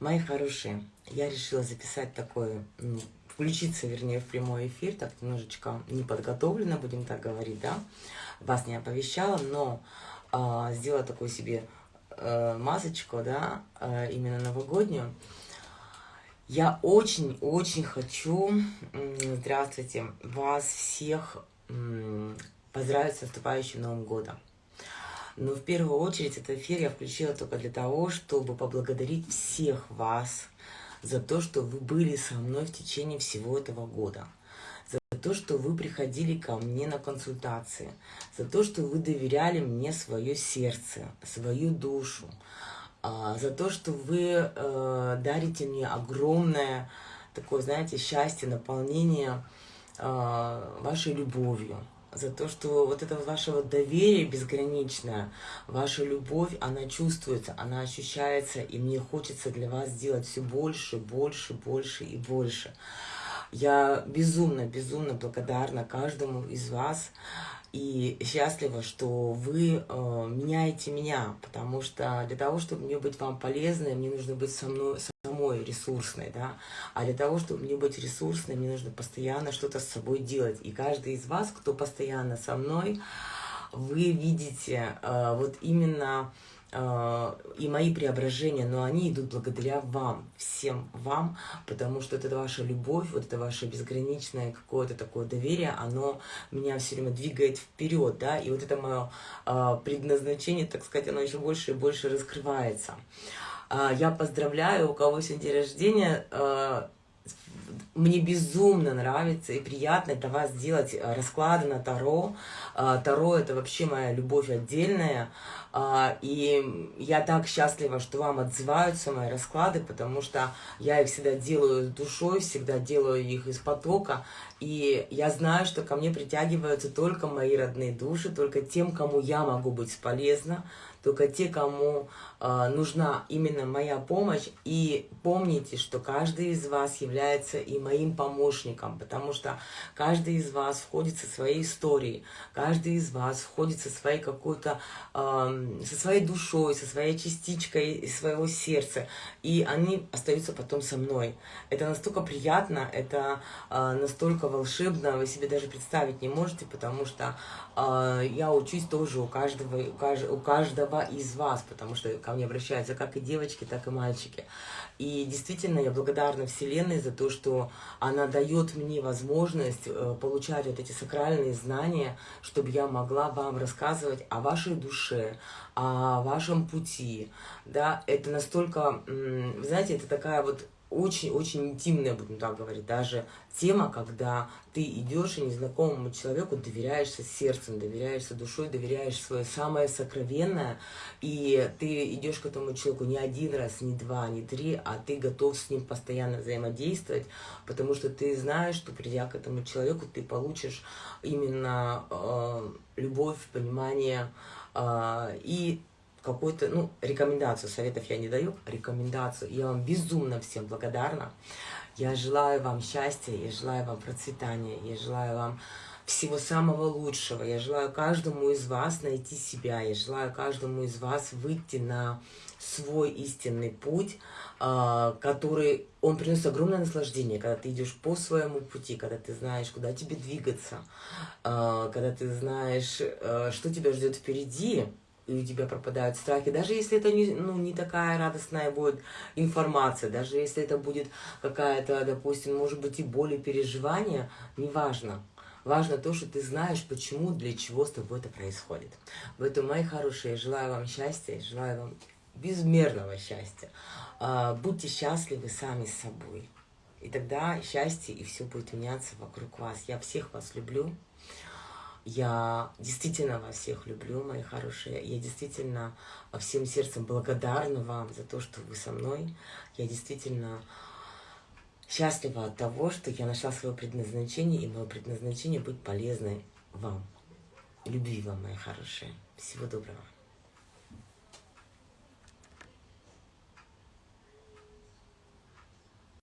Мои хорошие, я решила записать такой, ну, включиться, вернее, в прямой эфир, так немножечко неподготовленно, будем так говорить, да, вас не оповещала, но э, сделала такую себе э, масочку, да, э, именно новогоднюю. Я очень-очень хочу, здравствуйте, вас всех поздравить с наступающим Новым Годом. Но в первую очередь этот эфир я включила только для того, чтобы поблагодарить всех вас за то, что вы были со мной в течение всего этого года. За то, что вы приходили ко мне на консультации. За то, что вы доверяли мне свое сердце, свою душу. А, за то, что вы э, дарите мне огромное такое, знаете, счастье, наполнение а, вашей любовью за то, что вот это ваше вот доверие безграничное, ваша любовь, она чувствуется, она ощущается, и мне хочется для вас сделать все больше, больше, больше и больше. Я безумно, безумно благодарна каждому из вас и счастлива, что вы э, меняете меня, потому что для того, чтобы мне быть вам полезной, мне нужно быть со мной, самой ресурсной, да, а для того, чтобы мне быть ресурсной, мне нужно постоянно что-то с собой делать. И каждый из вас, кто постоянно со мной, вы видите э, вот именно и мои преображения, но они идут благодаря вам, всем вам, потому что это ваша любовь, вот это ваше безграничное какое-то такое доверие, оно меня все время двигает вперед, да, и вот это мое э, предназначение, так сказать, оно еще больше и больше раскрывается. А, я поздравляю, у кого сегодня день рождения. Мне безумно нравится и приятно для вас делать а, расклады на Таро. Таро – это вообще моя любовь отдельная. И я так счастлива, что вам отзываются мои расклады, потому что я их всегда делаю душой, всегда делаю их из потока. И я знаю, что ко мне притягиваются только мои родные души, только тем, кому я могу быть полезна, только те, кому э, нужна именно моя помощь. И помните, что каждый из вас является и моим помощником, потому что каждый из вас входит со своей историей, каждый из вас входит со своей какой-то, э, со своей душой, со своей частичкой своего сердца, и они остаются потом со мной. Это настолько приятно, это э, настолько волшебно, вы себе даже представить не можете, потому что э, я учусь тоже у каждого, у каждого, каждого из вас, потому что ко мне обращаются как и девочки, так и мальчики. И действительно я благодарна Вселенной за то, что она дает мне возможность э, получать вот эти сакральные знания, чтобы я могла вам рассказывать о вашей душе, о вашем пути. Да, это настолько, знаете, это такая вот очень-очень интимная, будем так говорить, даже тема, когда ты идешь и незнакомому человеку доверяешься сердцем, доверяешься душой, доверяешь свое самое сокровенное, и ты идешь к этому человеку не один раз, не два, не три, а ты готов с ним постоянно взаимодействовать, потому что ты знаешь, что придя к этому человеку, ты получишь именно э, любовь, понимание э, и какую-то, ну, рекомендацию, советов я не даю, рекомендацию. Я вам безумно всем благодарна. Я желаю вам счастья, я желаю вам процветания, я желаю вам всего самого лучшего. Я желаю каждому из вас найти себя, я желаю каждому из вас выйти на свой истинный путь, а, который, он приносит огромное наслаждение, когда ты идешь по своему пути, когда ты знаешь, куда тебе двигаться, а, когда ты знаешь, э, что тебя ждет впереди, и у тебя пропадают страхи, даже если это не, ну, не такая радостная будет информация, даже если это будет какая-то, допустим, может быть и боль и переживания, неважно. Важно то, что ты знаешь, почему, для чего с тобой это происходит. Поэтому, мои хорошие, желаю вам счастья, желаю вам безмерного счастья. А, будьте счастливы сами с собой. И тогда счастье и все будет меняться вокруг вас. Я всех вас люблю. Я действительно вас всех люблю, мои хорошие. Я действительно всем сердцем благодарна вам за то, что вы со мной. Я действительно счастлива от того, что я нашла свое предназначение, и мое предназначение быть полезной вам. Любви вам, мои хорошие. Всего доброго.